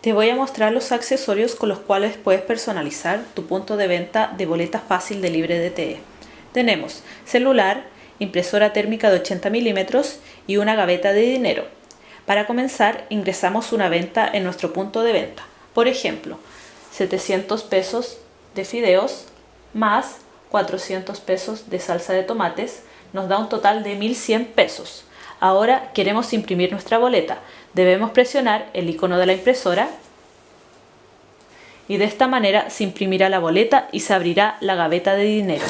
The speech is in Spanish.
Te voy a mostrar los accesorios con los cuales puedes personalizar tu punto de venta de boleta fácil de libre DTE. Tenemos celular, impresora térmica de 80 milímetros y una gaveta de dinero. Para comenzar ingresamos una venta en nuestro punto de venta. Por ejemplo, 700 pesos de fideos más 400 pesos de salsa de tomates nos da un total de 1100 pesos. Ahora queremos imprimir nuestra boleta. Debemos presionar el icono de la impresora y de esta manera se imprimirá la boleta y se abrirá la gaveta de dinero.